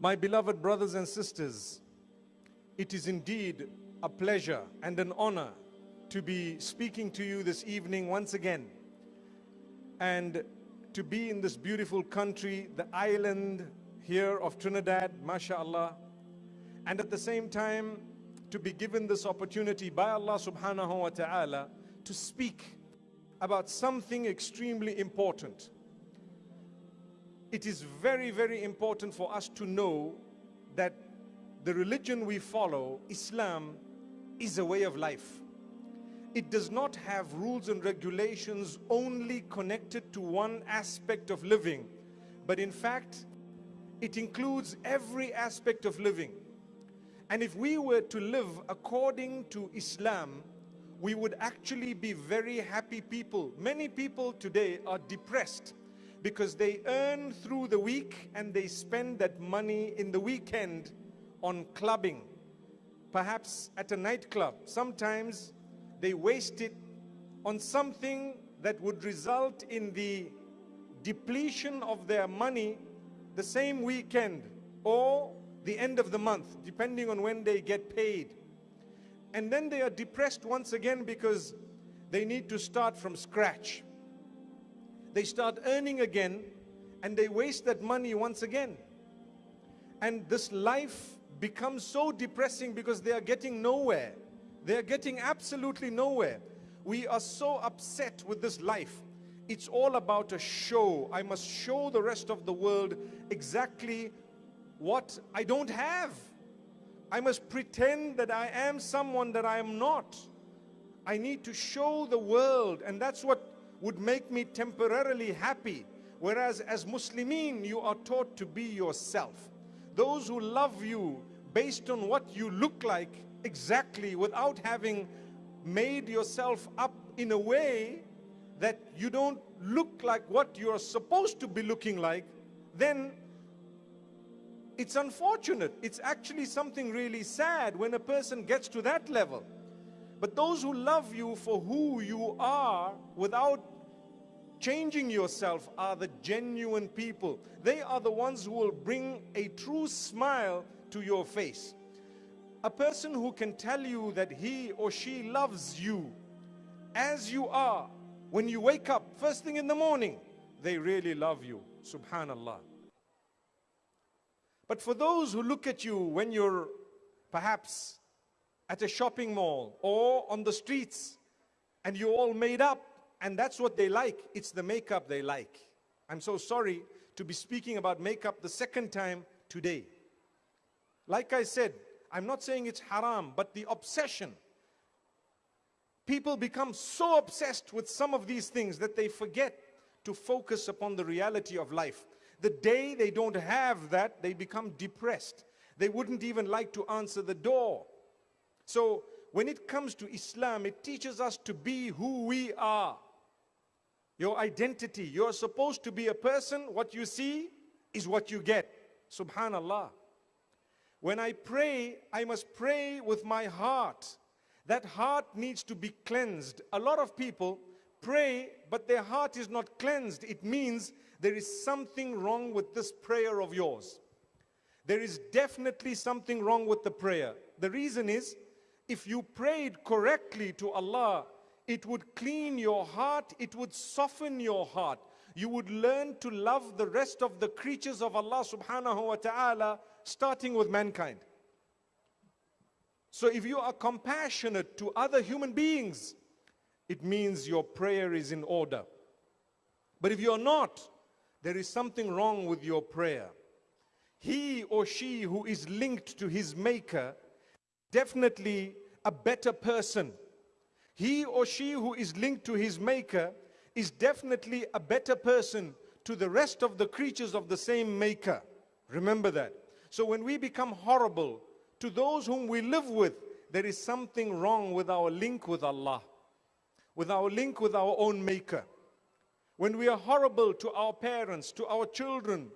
My beloved brothers and sisters, it is indeed a pleasure and an honor to be speaking to you this evening once again and to be in this beautiful country, the island here of Trinidad, mashallah, and at the same time to be given this opportunity by Allah subhanahu wa ta'ala to speak about something extremely important. It is very, very important for us to know that the religion we follow, Islam, is a way of life. It does not have rules and regulations only connected to one aspect of living, but in fact, it includes every aspect of living. And if we were to live according to Islam, we would actually be very happy people. Many people today are depressed because they earn through the week and they spend that money in the weekend on clubbing, perhaps at a nightclub. Sometimes they waste it on something that would result in the depletion of their money the same weekend or the end of the month, depending on when they get paid. And then they are depressed once again because they need to start from scratch. They start earning again and they waste that money once again. And this life becomes so depressing because they are getting nowhere. They are getting absolutely nowhere. We are so upset with this life. It's all about a show. I must show the rest of the world exactly what I don't have. I must pretend that I am someone that I am not. I need to show the world, and that's what would make me temporarily happy. Whereas as Muslimin, you are taught to be yourself. Those who love you based on what you look like exactly without having made yourself up in a way that you don't look like what you're supposed to be looking like, then it's unfortunate. It's actually something really sad when a person gets to that level. But those who love you for who you are without changing yourself are the genuine people. They are the ones who will bring a true smile to your face. A person who can tell you that he or she loves you as you are when you wake up first thing in the morning, they really love you. Subhanallah. But for those who look at you when you're perhaps at a shopping mall or on the streets and you're all made up and that's what they like, it's the makeup they like. I'm so sorry to be speaking about makeup the second time today. Like I said, I'm not saying it's haram, but the obsession. People become so obsessed with some of these things that they forget to focus upon the reality of life. The day they don't have that, they become depressed. They wouldn't even like to answer the door. So when it comes to Islam, it teaches us to be who we are. Your identity. You're supposed to be a person. What you see is what you get. Subhanallah. When I pray, I must pray with my heart. That heart needs to be cleansed. A lot of people pray, but their heart is not cleansed. It means there is something wrong with this prayer of yours. There is definitely something wrong with the prayer. The reason is, if you prayed correctly to Allah, it would clean your heart, it would soften your heart. You would learn to love the rest of the creatures of Allah subhanahu wa ta'ala, starting with mankind. So if you are compassionate to other human beings, it means your prayer is in order. But if you're not, there is something wrong with your prayer. He or she who is linked to his maker, definitely a better person. He or she who is linked to his maker is definitely a better person to the rest of the creatures of the same maker. Remember that. So when we become horrible to those whom we live with, there is something wrong with our link with Allah, with our link with our own maker. When we are horrible to our parents, to our children,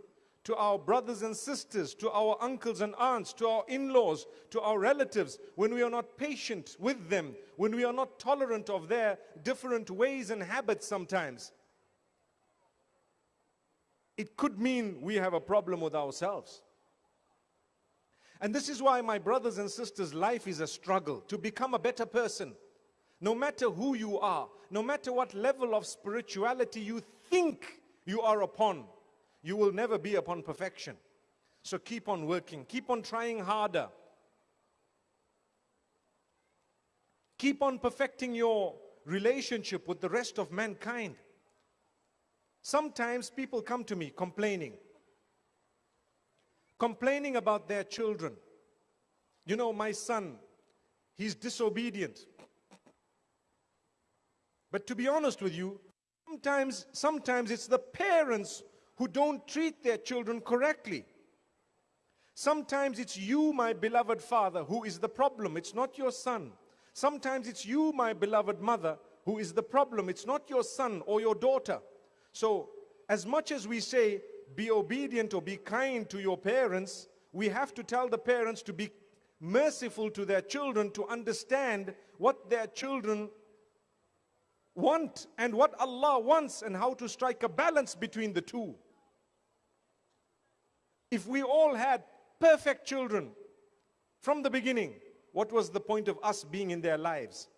to our brothers and sisters, to our uncles and aunts, to our in-laws, to our relatives, when we are not patient with them, when we are not tolerant of their different ways and habits sometimes, it could mean we have a problem with ourselves. And this is why, my brothers and sisters, life is a struggle to become a better person. No matter who you are, no matter what level of spirituality you think you are upon, you will never be upon perfection. So keep on working, keep on trying harder. Keep on perfecting your relationship with the rest of mankind. Sometimes people come to me complaining, complaining about their children. You know, my son, he's disobedient. But to be honest with you, sometimes, sometimes it's the parents who don't treat their children correctly. Sometimes it's you, my beloved father, who is the problem. It's not your son. Sometimes it's you, my beloved mother, who is the problem. It's not your son or your daughter. So, as much as we say, be obedient or be kind to your parents, we have to tell the parents to be merciful to their children to understand what their children want and what Allah wants and how to strike a balance between the two. If we all had perfect children from the beginning, what was the point of us being in their lives?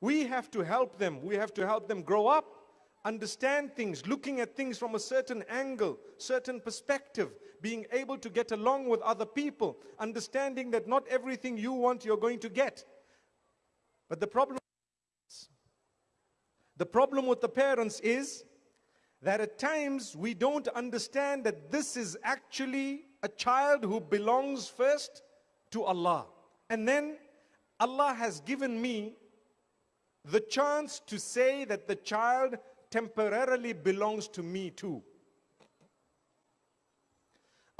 We have to help them. We have to help them grow up, understand things, looking at things from a certain angle, certain perspective, being able to get along with other people, understanding that not everything you want you're going to get. But the problem the problem with the parents is that at times we don't understand that this is actually a child who belongs first to Allah. And then Allah has given me the chance to say that the child temporarily belongs to me too.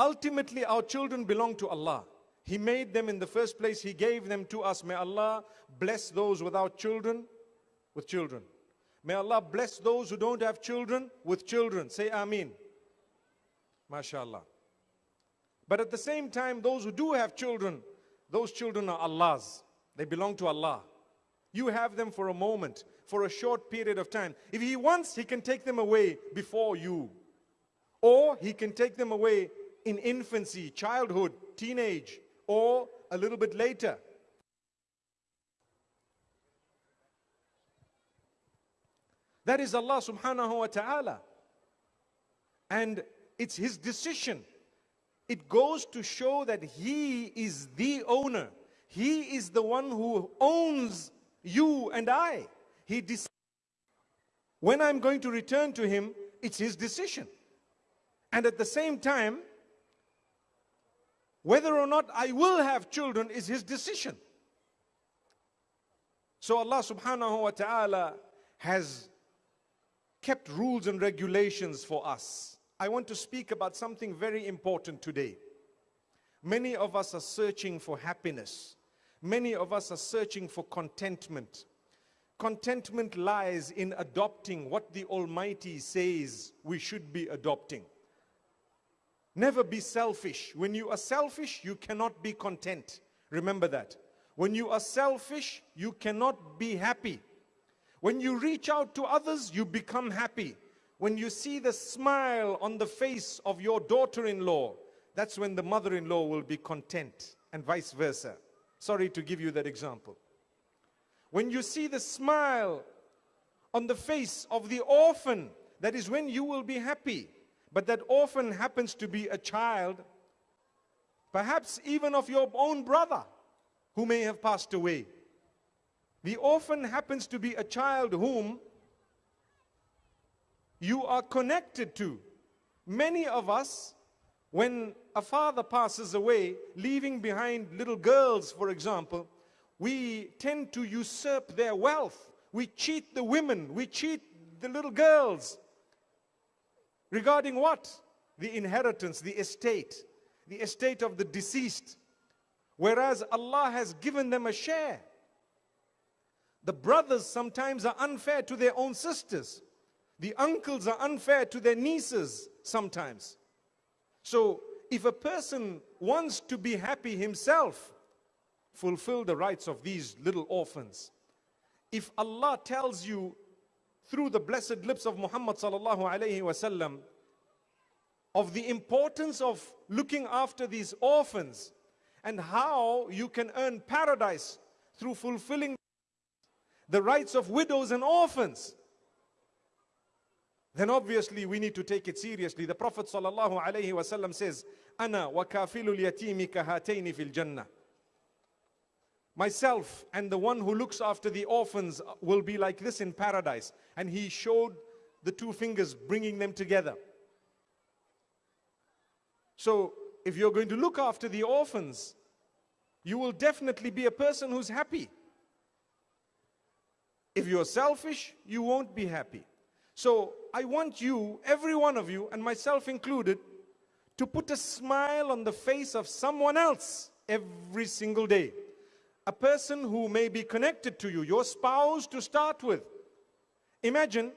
Ultimately, our children belong to Allah. He made them in the first place. He gave them to us. May Allah bless those without children with children. May Allah bless those who don't have children with children. Say Ameen. MashaAllah. But at the same time, those who do have children, those children are Allah's. They belong to Allah. You have them for a moment, for a short period of time. If He wants, He can take them away before you. Or He can take them away in infancy, childhood, teenage, or a little bit later. That is Allah subhanahu wa ta'ala. And it's His decision. It goes to show that He is the owner. He is the one who owns you and I. He decides when I'm going to return to Him, it's His decision. And at the same time, whether or not I will have children is His decision. So Allah subhanahu wa ta'ala has kept rules and regulations for us. I want to speak about something very important today. Many of us are searching for happiness. Many of us are searching for contentment. Contentment lies in adopting what the Almighty says we should be adopting. Never be selfish. When you are selfish, you cannot be content. Remember that. When you are selfish, you cannot be happy. When you reach out to others, you become happy. When you see the smile on the face of your daughter-in-law, that's when the mother-in-law will be content and vice versa. Sorry to give you that example. When you see the smile on the face of the orphan, that is when you will be happy. But that orphan happens to be a child, perhaps even of your own brother who may have passed away. The orphan happens to be a child whom you are connected to. Many of us, when a father passes away, leaving behind little girls, for example, we tend to usurp their wealth. We cheat the women, we cheat the little girls. Regarding what? The inheritance, the estate, the estate of the deceased. Whereas Allah has given them a share. The brothers sometimes are unfair to their own sisters. The uncles are unfair to their nieces sometimes. So if a person wants to be happy himself, fulfill the rights of these little orphans. If Allah tells you through the blessed lips of Muhammad sallallahu alayhi wasallam of the importance of looking after these orphans, and how you can earn paradise through fulfilling the rights of widows and orphans, then obviously we need to take it seriously. The Prophet ﷺ says, Ana wa kahataini fil jannah. Myself and the one who looks after the orphans will be like this in paradise. And he showed the two fingers, bringing them together. So, if you're going to look after the orphans, you will definitely be a person who's happy. If you're selfish, you won't be happy. So I want you, every one of you, and myself included, to put a smile on the face of someone else every single day. A person who may be connected to you, your spouse to start with. Imagine,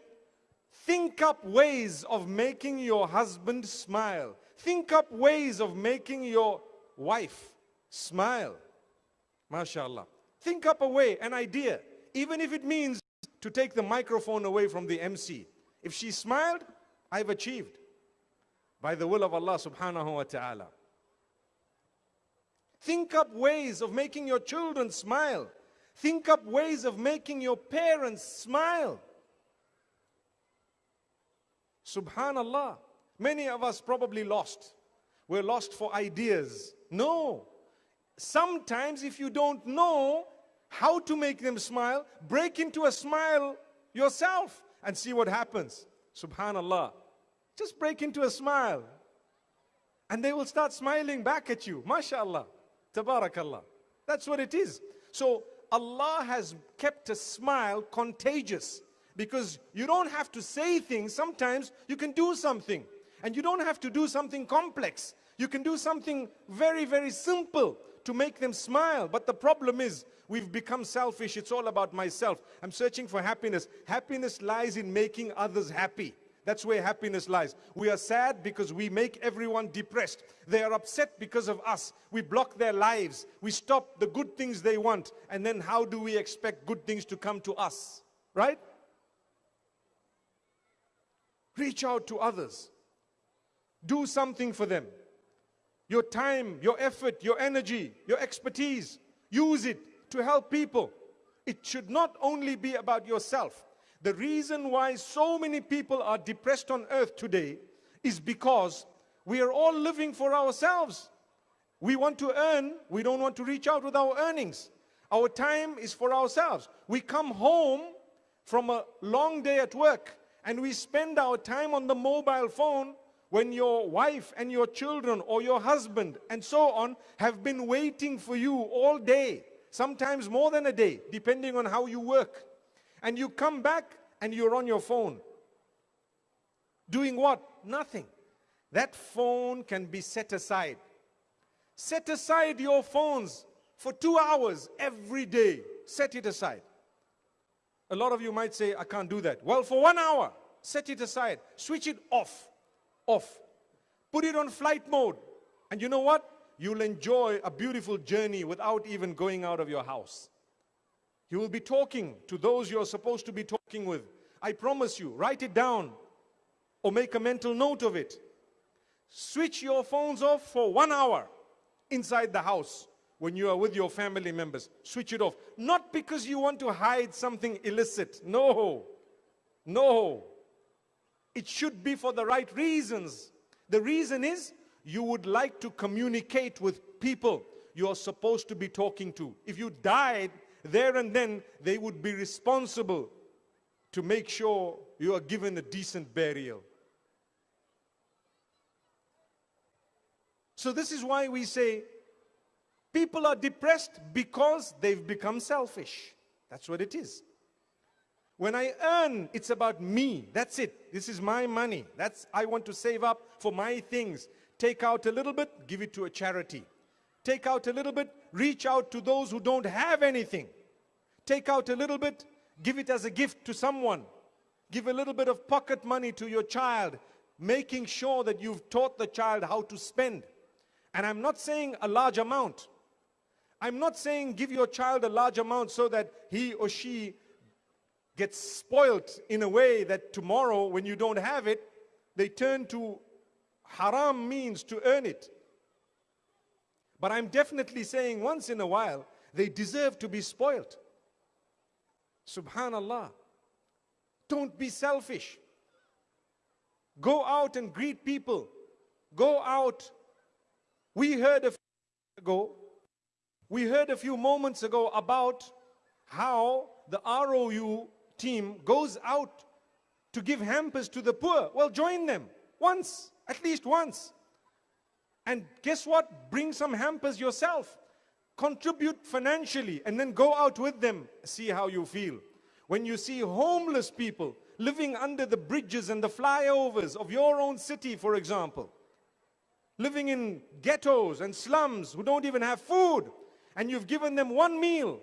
think up ways of making your husband smile. Think up ways of making your wife smile. MashaAllah. Think up a way, an idea even if it means to take the microphone away from the MC. If she smiled, I've achieved by the will of Allah subhanahu wa ta'ala. Think up ways of making your children smile. Think up ways of making your parents smile. Subhanallah. Many of us probably lost. We're lost for ideas. No. Sometimes if you don't know, how to make them smile, break into a smile yourself and see what happens. Subhanallah. Just break into a smile. And they will start smiling back at you. MashaAllah. Tabarakallah. That's what it is. So Allah has kept a smile contagious because you don't have to say things. Sometimes you can do something. And you don't have to do something complex. You can do something very, very simple to make them smile. But the problem is, we've become selfish. It's all about myself. I'm searching for happiness. Happiness lies in making others happy. That's where happiness lies. We are sad because we make everyone depressed. They are upset because of us. We block their lives. We stop the good things they want. And then how do we expect good things to come to us? Right? Reach out to others. Do something for them your time, your effort, your energy, your expertise. Use it to help people. It should not only be about yourself. The reason why so many people are depressed on earth today is because we are all living for ourselves. We want to earn, we don't want to reach out with our earnings. Our time is for ourselves. We come home from a long day at work and we spend our time on the mobile phone when your wife and your children or your husband and so on have been waiting for you all day, sometimes more than a day, depending on how you work. And you come back and you're on your phone. Doing what? Nothing. That phone can be set aside. Set aside your phones for two hours every day. Set it aside. A lot of you might say, I can't do that. Well, for one hour, set it aside. Switch it off off. Put it on flight mode. And you know what? You'll enjoy a beautiful journey without even going out of your house. You will be talking to those you're supposed to be talking with. I promise you, write it down or make a mental note of it. Switch your phones off for one hour inside the house when you are with your family members. Switch it off. Not because you want to hide something illicit. No. No. It should be for the right reasons. The reason is you would like to communicate with people you're supposed to be talking to. If you died there and then, they would be responsible to make sure you are given a decent burial. So this is why we say people are depressed because they've become selfish. That's what it is. When I earn, it's about me. That's it. This is my money. That's I want to save up for my things. Take out a little bit, give it to a charity. Take out a little bit, reach out to those who don't have anything. Take out a little bit, give it as a gift to someone. Give a little bit of pocket money to your child, making sure that you've taught the child how to spend. And I'm not saying a large amount. I'm not saying give your child a large amount so that he or she gets spoilt in a way that tomorrow when you don't have it, they turn to haram means to earn it. But I'm definitely saying once in a while, they deserve to be spoilt. Subhanallah. Don't be selfish. Go out and greet people. Go out. We heard a few ago, we heard a few moments ago about how the ROU team goes out to give hampers to the poor. Well, join them once, at least once. And guess what? Bring some hampers yourself. Contribute financially and then go out with them. See how you feel. When you see homeless people living under the bridges and the flyovers of your own city, for example, living in ghettos and slums who don't even have food, and you've given them one meal.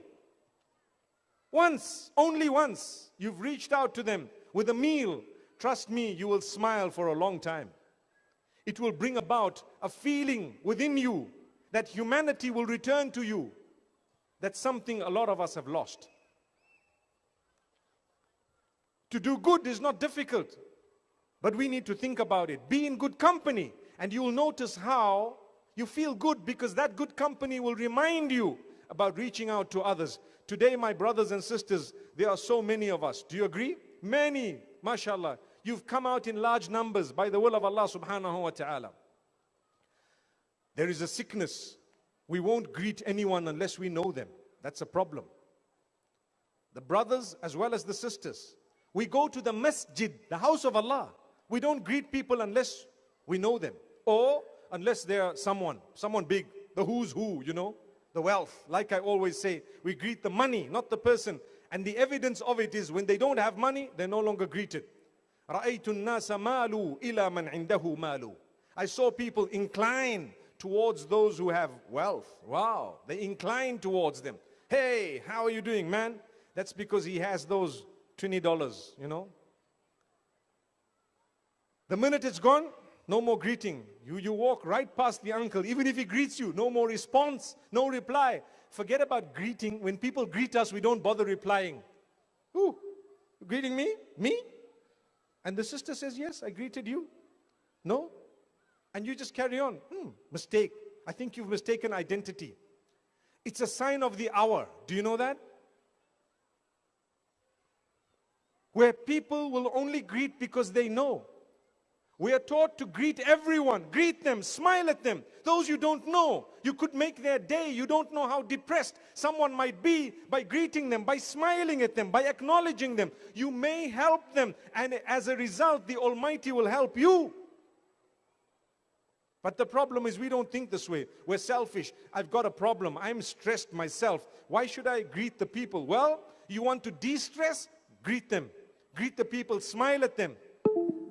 Once, only once, you've reached out to them with a meal. Trust me, you will smile for a long time. It will bring about a feeling within you that humanity will return to you. That's something a lot of us have lost. To do good is not difficult, but we need to think about it. Be in good company, and you will notice how you feel good because that good company will remind you about reaching out to others. Today, my brothers and sisters, there are so many of us. Do you agree? Many, mashallah. You've come out in large numbers by the will of Allah subhanahu wa ta'ala. There is a sickness. We won't greet anyone unless we know them. That's a problem. The brothers as well as the sisters. We go to the masjid, the house of Allah. We don't greet people unless we know them. Or unless they're someone, someone big, the who's who, you know, the wealth. Like I always say, we greet the money, not the person. And the evidence of it is when they don't have money, they're no longer greeted. I saw people incline towards those who have wealth. Wow, they incline towards them. Hey, how are you doing, man? That's because he has those $20, you know. The minute it's gone, no more greeting. You, you walk right past the uncle. Even if he greets you, no more response, no reply. Forget about greeting. When people greet us, we don't bother replying. Who? Greeting me? Me? And the sister says, yes, I greeted you. No? And you just carry on. Hmm, mistake. I think you've mistaken identity. It's a sign of the hour. Do you know that? where people will only greet because they know. We are taught to greet everyone, greet them, smile at them. Those you don't know, you could make their day. You don't know how depressed someone might be by greeting them, by smiling at them, by acknowledging them. You may help them, and as a result, the Almighty will help you. But the problem is we don't think this way. We're selfish. I've got a problem. I'm stressed myself. Why should I greet the people? Well, you want to de-stress? Greet them. Greet the people, smile at them.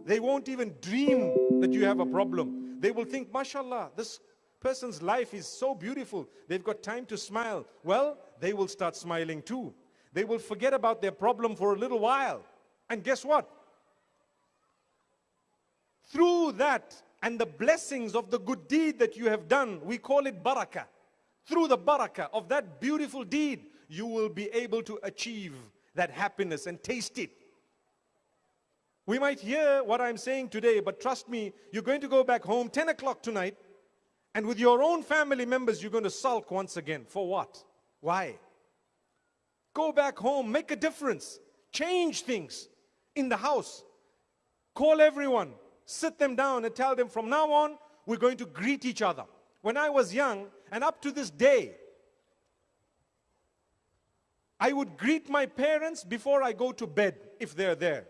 They won't even dream that you have a problem. They will think, mashallah, this person's life is so beautiful. They've got time to smile. Well, they will start smiling too. They will forget about their problem for a little while. And guess what? Through that and the blessings of the good deed that you have done, we call it barakah. Through the barakah of that beautiful deed, you will be able to achieve that happiness and taste it. We might hear what I'm saying today, but trust me, you're going to go back home 10 o'clock tonight, and with your own family members, you're going to sulk once again. For what? Why? Go back home, make a difference, change things in the house. Call everyone, sit them down and tell them from now on, we're going to greet each other. When I was young, and up to this day, I would greet my parents before I go to bed if they're there.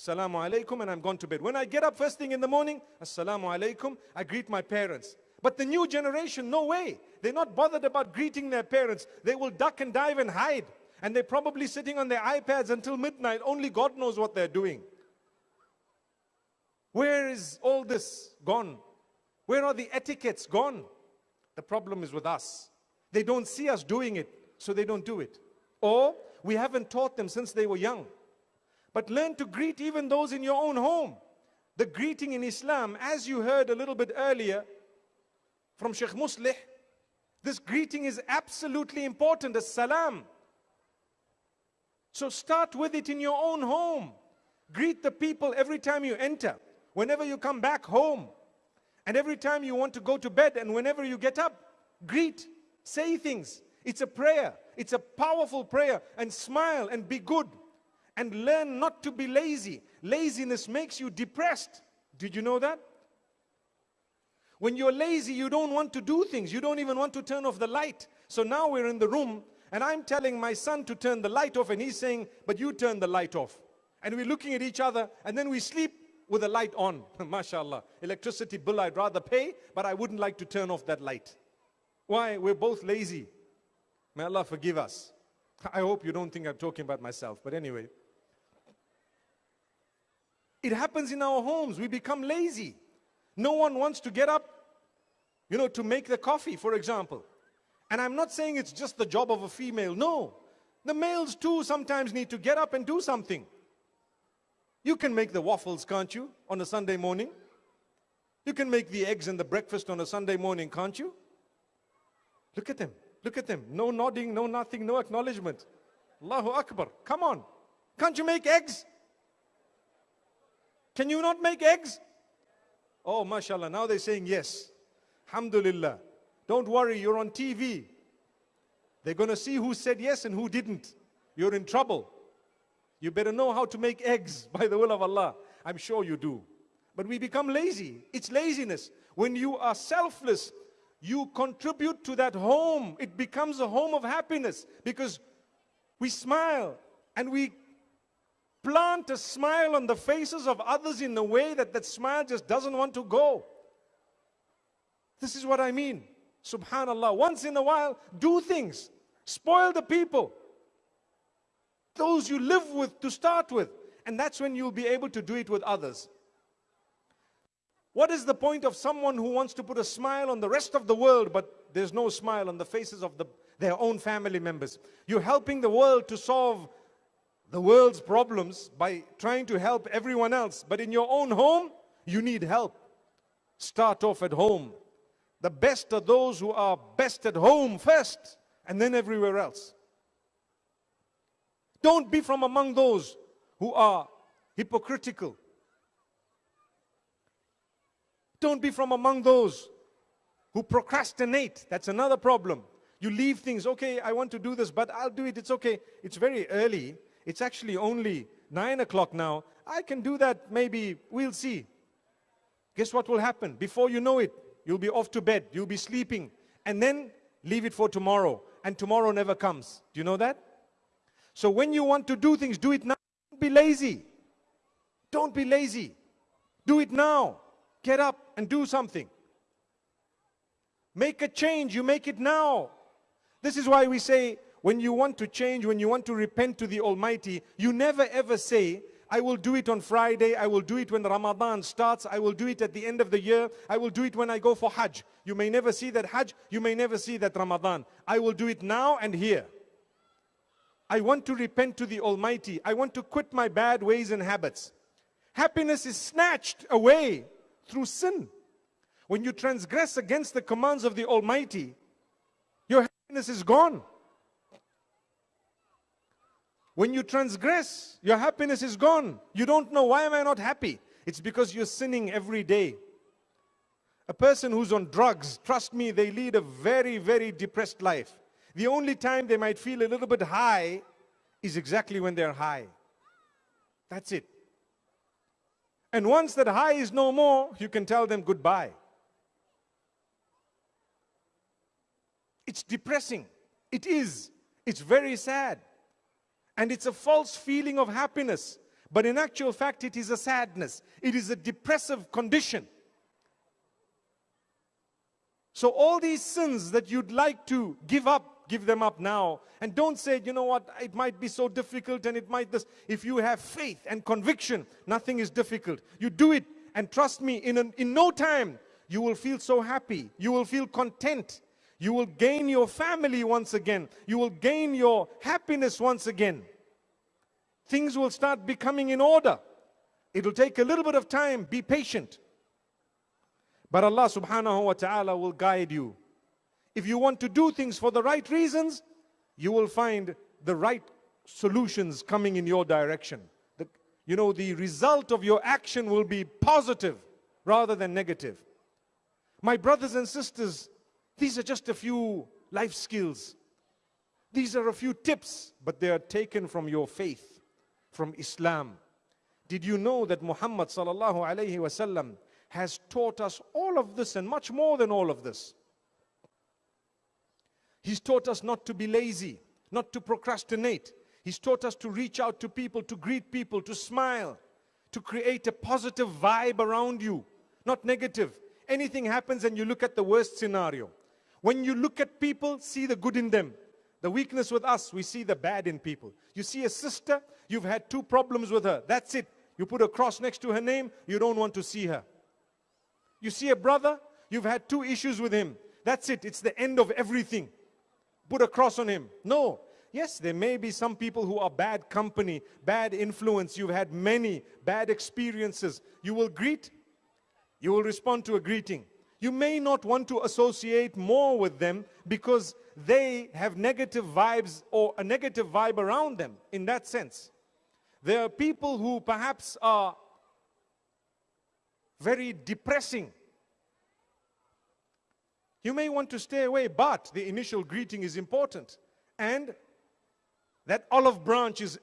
Assalamu alaikum, and I'm gone to bed. When I get up first thing in the morning, Assalamu alaikum, I greet my parents. But the new generation, no way. They're not bothered about greeting their parents. They will duck and dive and hide. And they're probably sitting on their iPads until midnight. Only God knows what they're doing. Where is all this gone? Where are the etiquettes gone? The problem is with us. They don't see us doing it, so they don't do it. Or we haven't taught them since they were young. But learn to greet even those in your own home. The greeting in Islam, as you heard a little bit earlier from Sheikh Muslih, this greeting is absolutely important, as salam. So start with it in your own home. Greet the people every time you enter, whenever you come back home. And every time you want to go to bed and whenever you get up, greet, say things. It's a prayer. It's a powerful prayer. And smile and be good. And learn not to be lazy. Laziness makes you depressed. Did you know that? When you're lazy, you don't want to do things. You don't even want to turn off the light. So now we're in the room and I'm telling my son to turn the light off and he's saying, but you turn the light off. And we're looking at each other and then we sleep with the light on. MashaAllah. Electricity bill I'd rather pay, but I wouldn't like to turn off that light. Why? We're both lazy. May Allah forgive us. I hope you don't think I'm talking about myself, but anyway. It happens in our homes. We become lazy. No one wants to get up, you know, to make the coffee, for example. And I'm not saying it's just the job of a female. No. The males too sometimes need to get up and do something. You can make the waffles, can't you, on a Sunday morning? You can make the eggs and the breakfast on a Sunday morning, can't you? Look at them. Look at them. No nodding, no nothing, no acknowledgement. Allahu Akbar. Come on. Can't you make eggs? Can you not make eggs? Oh, mashallah. Now they're saying yes. Alhamdulillah. Don't worry, you're on TV. They're going to see who said yes and who didn't. You're in trouble. You better know how to make eggs by the will of Allah. I'm sure you do. But we become lazy. It's laziness. When you are selfless, you contribute to that home. It becomes a home of happiness because we smile and we plant a smile on the faces of others in a way that that smile just doesn't want to go. This is what I mean. Subhanallah. Once in a while, do things. Spoil the people those you live with to start with. And that's when you'll be able to do it with others. What is the point of someone who wants to put a smile on the rest of the world, but there's no smile on the faces of the, their own family members? You're helping the world to solve the world's problems by trying to help everyone else. But in your own home, you need help. Start off at home. The best are those who are best at home first, and then everywhere else. Don't be from among those who are hypocritical. Don't be from among those who procrastinate. That's another problem. You leave things, okay, I want to do this, but I'll do it. It's okay. It's very early. It's actually only nine o'clock now. I can do that maybe. We'll see. Guess what will happen? Before you know it, you'll be off to bed. You'll be sleeping. And then leave it for tomorrow. And tomorrow never comes. Do you know that? So when you want to do things, do it now. Don't be lazy. Don't be lazy. Do it now. Get up and do something. Make a change, you make it now. This is why we say when you want to change, when you want to repent to the Almighty, you never ever say, I will do it on Friday, I will do it when Ramadan starts, I will do it at the end of the year, I will do it when I go for Hajj. You may never see that Hajj, you may never see that Ramadan. I will do it now and here. I want to repent to the Almighty. I want to quit my bad ways and habits. Happiness is snatched away through sin. When you transgress against the commands of the Almighty, your happiness is gone. When you transgress, your happiness is gone. You don't know, why am I not happy? It's because you're sinning every day. A person who's on drugs, trust me, they lead a very, very depressed life. The only time they might feel a little bit high is exactly when they're high. That's it. And once that high is no more, you can tell them goodbye. It's depressing. It is. It's very sad. And it's a false feeling of happiness. But in actual fact, it is a sadness. It is a depressive condition. So all these sins that you'd like to give up give them up now. And don't say, you know what, it might be so difficult and it might this. If you have faith and conviction, nothing is difficult. You do it and trust me, in, an, in no time, you will feel so happy. You will feel content. You will gain your family once again. You will gain your happiness once again. Things will start becoming in order. It will take a little bit of time. Be patient. But Allah subhanahu wa ta'ala will guide you if you want to do things for the right reasons, you will find the right solutions coming in your direction. The, you know, the result of your action will be positive rather than negative. My brothers and sisters, these are just a few life skills. These are a few tips, but they are taken from your faith, from Islam. Did you know that Muhammad sallallahu alayhi wasallam has taught us all of this and much more than all of this? He's taught us not to be lazy, not to procrastinate. He's taught us to reach out to people, to greet people, to smile, to create a positive vibe around you, not negative. Anything happens and you look at the worst scenario. When you look at people, see the good in them. The weakness with us, we see the bad in people. You see a sister, you've had two problems with her. That's it. You put a cross next to her name, you don't want to see her. You see a brother, you've had two issues with him. That's it. It's the end of everything. Put a cross on him. No. Yes, there may be some people who are bad company, bad influence. You've had many bad experiences. You will greet, you will respond to a greeting. You may not want to associate more with them because they have negative vibes or a negative vibe around them in that sense. There are people who perhaps are very depressing. You may want to stay away, but the initial greeting is important. And that olive branch is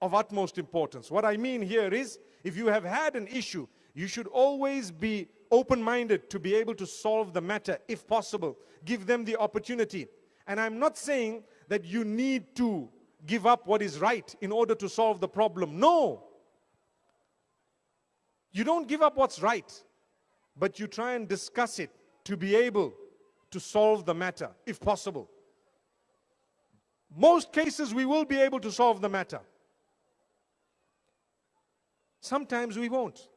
of utmost importance. What I mean here is, if you have had an issue, you should always be open-minded to be able to solve the matter if possible. Give them the opportunity. And I'm not saying that you need to give up what is right in order to solve the problem. No. You don't give up what's right, but you try and discuss it to be able to solve the matter if possible. Most cases we will be able to solve the matter. Sometimes we won't.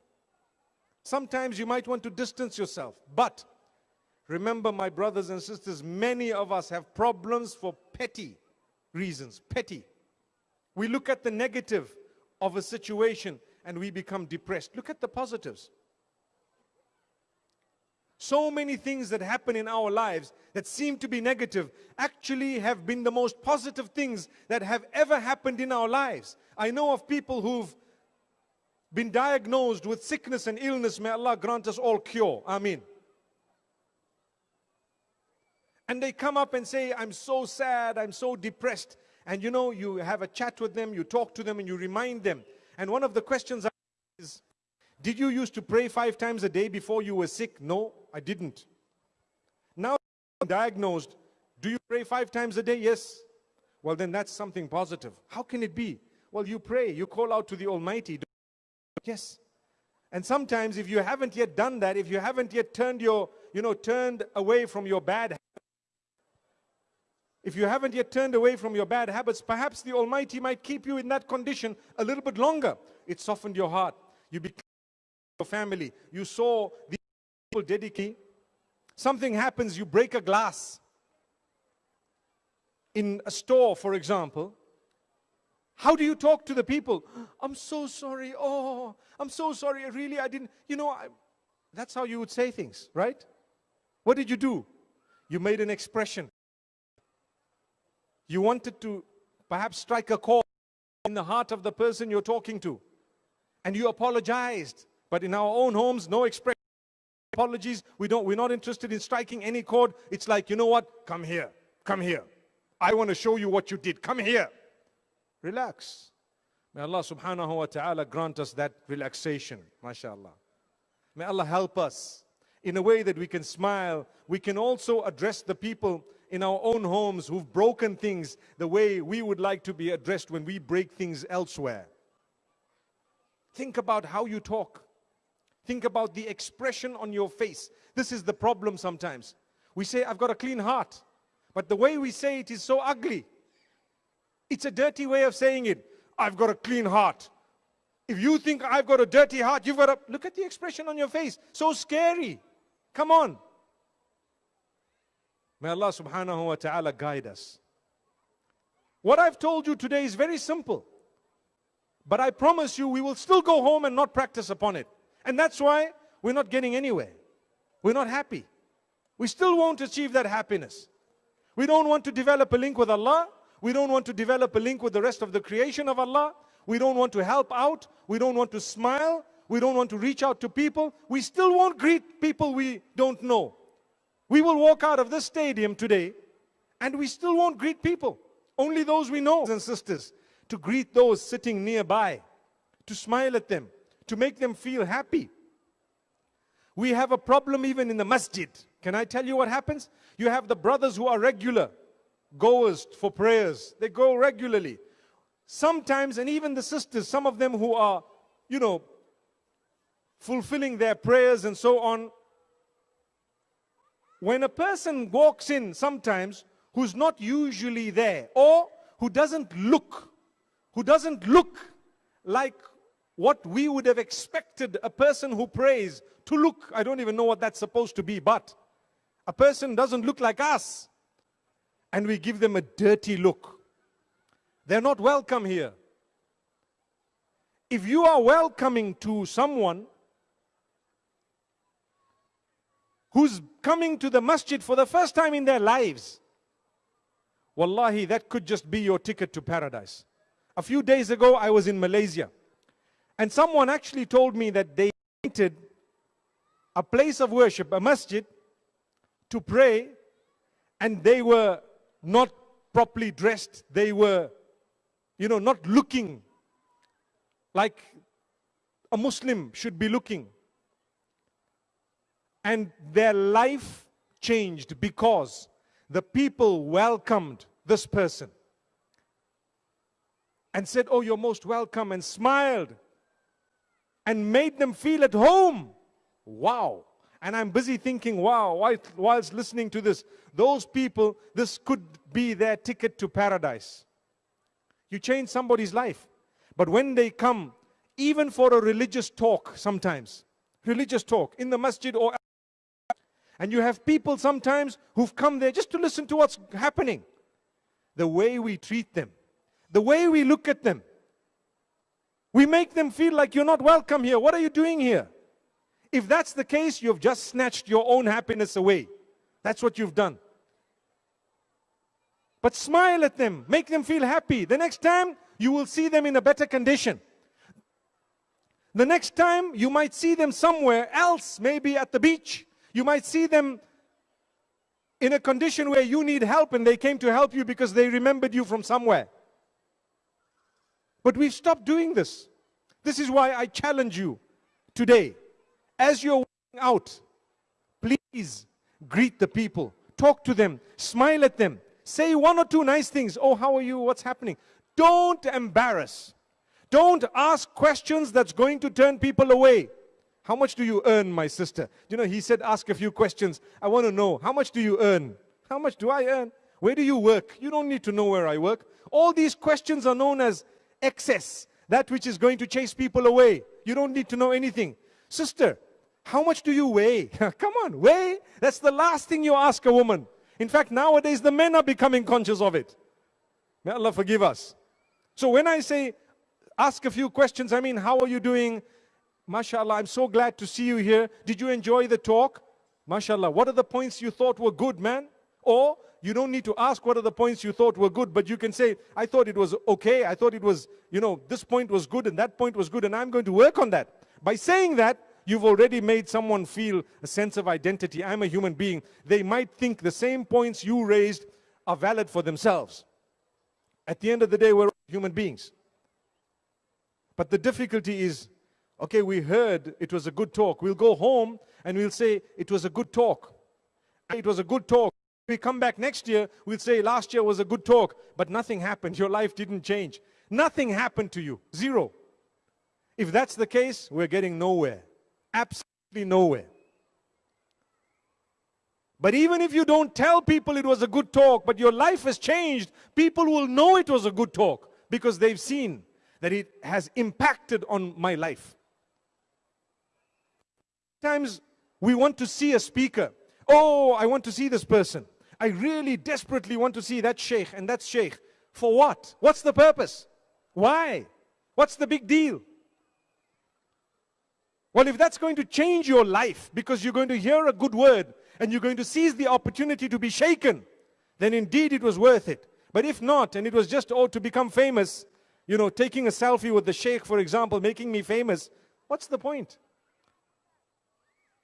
Sometimes you might want to distance yourself. But remember, my brothers and sisters, many of us have problems for petty reasons. Petty. We look at the negative of a situation and we become depressed. Look at the positives. So many things that happen in our lives that seem to be negative actually have been the most positive things that have ever happened in our lives. I know of people who've been diagnosed with sickness and illness, may Allah grant us all cure. Amen. And they come up and say, I'm so sad, I'm so depressed. And you know, you have a chat with them, you talk to them, and you remind them. And one of the questions is, Did you used to pray five times a day before you were sick? No, I didn't. Now diagnosed, do you pray five times a day? Yes. Well, then that's something positive. How can it be? Well, you pray, you call out to the Almighty. Yes. And sometimes if you haven't yet done that, if you haven't yet turned your, you know, turned away from your bad if you haven't yet turned away from your bad habits, perhaps the Almighty might keep you in that condition a little bit longer. It softened your heart. You became your family. You saw the people dedicate. Something happens, you break a glass. In a store, for example, how do you talk to the people? I'm so sorry. Oh, I'm so sorry. Really, I didn't, you know, I, that's how you would say things, right? What did you do? You made an expression. You wanted to perhaps strike a chord in the heart of the person you're talking to. And you apologized. But in our own homes, no expression. Apologies. We don't, we're not interested in striking any chord. It's like, you know what? Come here. Come here. I want to show you what you did. Come here. Relax. May Allah subhanahu wa ta'ala grant us that relaxation. mashallah. May Allah help us in a way that we can smile. We can also address the people in our own homes who've broken things the way we would like to be addressed when we break things elsewhere. Think about how you talk. Think about the expression on your face. This is the problem sometimes. We say, I've got a clean heart. But the way we say it is so ugly. It's a dirty way of saying it. I've got a clean heart. If you think I've got a dirty heart, you've got a look at the expression on your face. So scary. Come on. May Allah subhanahu wa ta'ala guide us. What I've told you today is very simple. But I promise you, we will still go home and not practice upon it. And that's why we're not getting anywhere. We're not happy. We still won't achieve that happiness. We don't want to develop a link with Allah. We don't want to develop a link with the rest of the creation of Allah. We don't want to help out. We don't want to smile. We don't want to reach out to people. We still won't greet people we don't know. We will walk out of this stadium today and we still won't greet people. Only those we know and sisters. To greet those sitting nearby. To smile at them. To make them feel happy. We have a problem even in the masjid. Can I tell you what happens? You have the brothers who are regular goers for prayers. They go regularly. Sometimes, and even the sisters, some of them who are, you know, fulfilling their prayers and so on. When a person walks in sometimes who's not usually there or who doesn't look, who doesn't look like what we would have expected a person who prays to look. I don't even know what that's supposed to be, but a person doesn't look like us and we give them a dirty look. They're not welcome here. If you are welcoming to someone who's coming to the masjid for the first time in their lives, wallahi, that could just be your ticket to paradise. A few days ago, I was in Malaysia, and someone actually told me that they rented a place of worship, a masjid, to pray, and they were not properly dressed. They were, you know, not looking like a Muslim should be looking. And their life changed because the people welcomed this person and said, Oh, you're most welcome, and smiled and made them feel at home. Wow. And I'm busy thinking, wow, whilst listening to this, those people, this could be their ticket to paradise. You change somebody's life. But when they come, even for a religious talk sometimes, religious talk in the masjid or and you have people sometimes who've come there just to listen to what's happening. The way we treat them, the way we look at them, we make them feel like you're not welcome here. What are you doing here? If that's the case, you've just snatched your own happiness away. That's what you've done. But smile at them, make them feel happy. The next time, you will see them in a better condition. The next time, you might see them somewhere else, maybe at the beach. You might see them in a condition where you need help and they came to help you because they remembered you from somewhere. But we've stopped doing this. This is why I challenge you today. As you're walking out, please greet the people, talk to them, smile at them, say one or two nice things. Oh, how are you? What's happening? Don't embarrass. Don't ask questions that's going to turn people away. How much do you earn, my sister? You know, he said, ask a few questions. I want to know, how much do you earn? How much do I earn? Where do you work? You don't need to know where I work. All these questions are known as excess, that which is going to chase people away. You don't need to know anything. Sister, how much do you weigh? Come on, weigh. That's the last thing you ask a woman. In fact, nowadays the men are becoming conscious of it. May Allah forgive us. So when I say ask a few questions, I mean, how are you doing? MashaAllah, I'm so glad to see you here. Did you enjoy the talk? MashaAllah, what are the points you thought were good, man? Or you don't need to ask what are the points you thought were good, but you can say, I thought it was okay. I thought it was, you know, this point was good and that point was good and I'm going to work on that. By saying that, you've already made someone feel a sense of identity. I'm a human being. They might think the same points you raised are valid for themselves. At the end of the day, we're human beings. But the difficulty is, okay, we heard it was a good talk. We'll go home and we'll say it was a good talk. It was a good talk. We come back next year, we'll say last year was a good talk, but nothing happened. Your life didn't change. Nothing happened to you. Zero. If that's the case, we're getting nowhere. Absolutely nowhere. But even if you don't tell people it was a good talk, but your life has changed, people will know it was a good talk because they've seen that it has impacted on my life. Sometimes we want to see a speaker. Oh, I want to see this person. I really desperately want to see that sheikh and that sheikh. For what? What's the purpose? Why? What's the big deal? Well, if that's going to change your life because you're going to hear a good word and you're going to seize the opportunity to be shaken, then indeed it was worth it. But if not, and it was just, oh, to become famous, you know, taking a selfie with the sheikh, for example, making me famous, What's the point?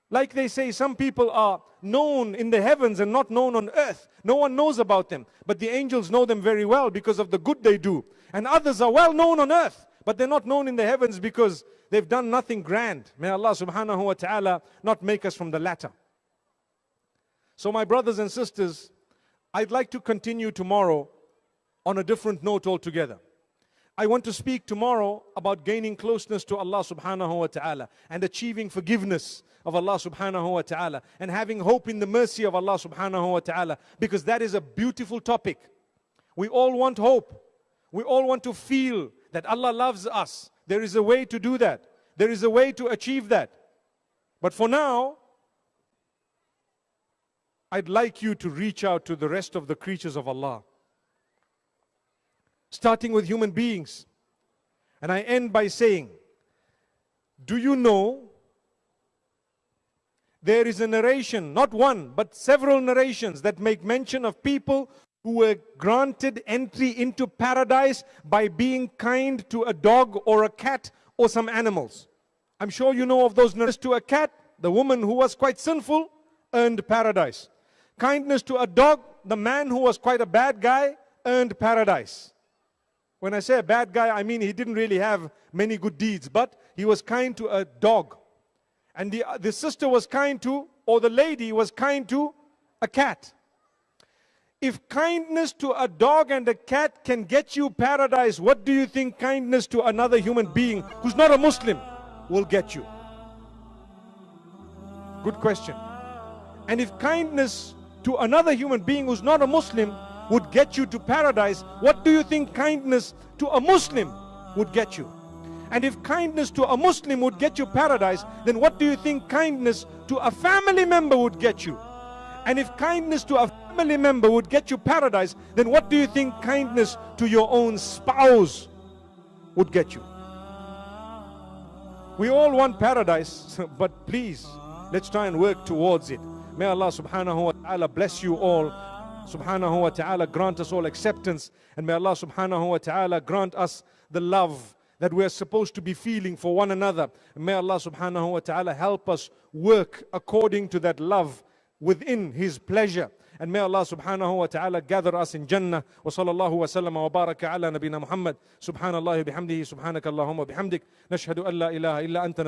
Like they say, some people are known in the heavens and not known on earth. No one knows about them. But the angels know them very well because of the good they do. And others are well known on earth, but they're not known in the heavens because they've done nothing grand. May Allah subhanahu wa ta'ala not make us from the latter. So, my brothers and sisters, I'd like to continue tomorrow on a different note altogether. I want to speak tomorrow about gaining closeness to Allah subhanahu wa ta'ala and achieving forgiveness of Allah subhanahu wa ta'ala and having hope in the mercy of Allah subhanahu wa ta'ala because that is a beautiful topic. We all want hope. We all want to feel that Allah loves us. There is a way to do that. There is a way to achieve that. But for now, I'd like you to reach out to the rest of the creatures of Allah starting with human beings. And I end by saying, Do you know there is a narration, not one, but several narrations that make mention of people who were granted entry into paradise by being kind to a dog or a cat or some animals. I'm sure you know of those narrations to a cat, the woman who was quite sinful earned paradise. Kindness to a dog, the man who was quite a bad guy earned paradise. When I say a bad guy, I mean he didn't really have many good deeds, but he was kind to a dog. And the, the sister was kind to, or the lady was kind to a cat. If kindness to a dog and a cat can get you paradise, what do you think kindness to another human being who's not a Muslim will get you? Good question. And if kindness to another human being who's not a Muslim would get you to paradise, what do you think kindness to a Muslim would get you? And if kindness to a Muslim would get you paradise, then what do you think kindness to a family member would get you? And if kindness to a family member would get you paradise, then what do you think kindness to your own spouse would get you? We all want paradise, but please, let's try and work towards it. May Allah subhanahu wa ta'ala bless you all subhanahu wa ta'ala grant us all acceptance and may Allah subhanahu wa ta'ala grant us the love that we are supposed to be feeling for one another. And may Allah subhanahu wa ta'ala help us work according to that love within His pleasure. And may Allah subhanahu wa ta'ala gather us in Jannah. Wa sallallahu wa sallam wa baraka ala nabina Muhammad. Subhanallah bihamdihi subhanaka Allahumma bihamdik. Nashhadu an la ilaha illa anta